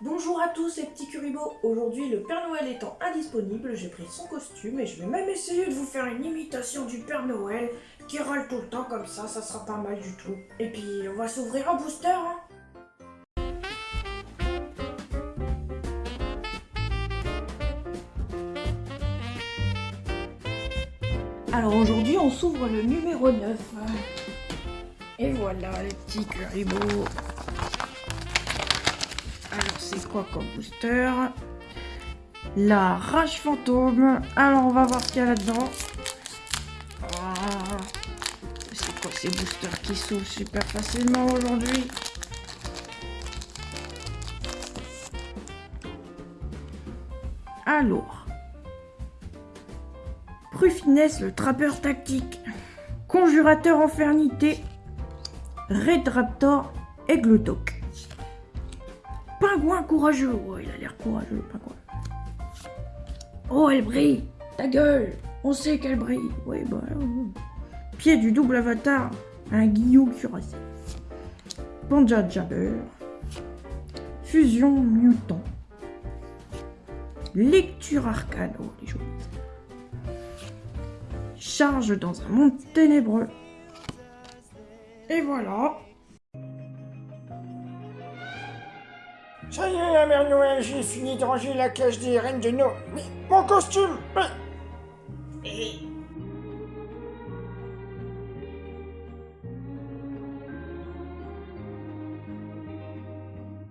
Bonjour à tous les petits curibots, aujourd'hui le Père Noël étant indisponible, j'ai pris son costume et je vais même essayer de vous faire une imitation du Père Noël qui râle tout le temps comme ça, ça sera pas mal du tout. Et puis on va s'ouvrir un booster hein Alors aujourd'hui on s'ouvre le numéro 9. Et voilà les petits curibots. C'est quoi comme booster? La rage fantôme. Alors on va voir ce qu'il y a là-dedans. Ah, c'est quoi ces boosters qui s'ouvrent super facilement aujourd'hui? Alors. Prufinès le trappeur tactique. Conjurateur infernité. Red Raptor et Glutok. Pingouin courageux. Oh, il a l'air courageux, le pingouin. Oh, elle brille. Ta gueule. On sait qu'elle brille. Oui, bah. Pied du double avatar. Un guillot cuirassé. Panja Jabber. Fusion mutant. Lecture arcane. Oh, les jolies. Charge dans un monde ténébreux. Et voilà. Ça y est, la mère Noël, j'ai fini de ranger la cage des reines de Noël. Mais mon costume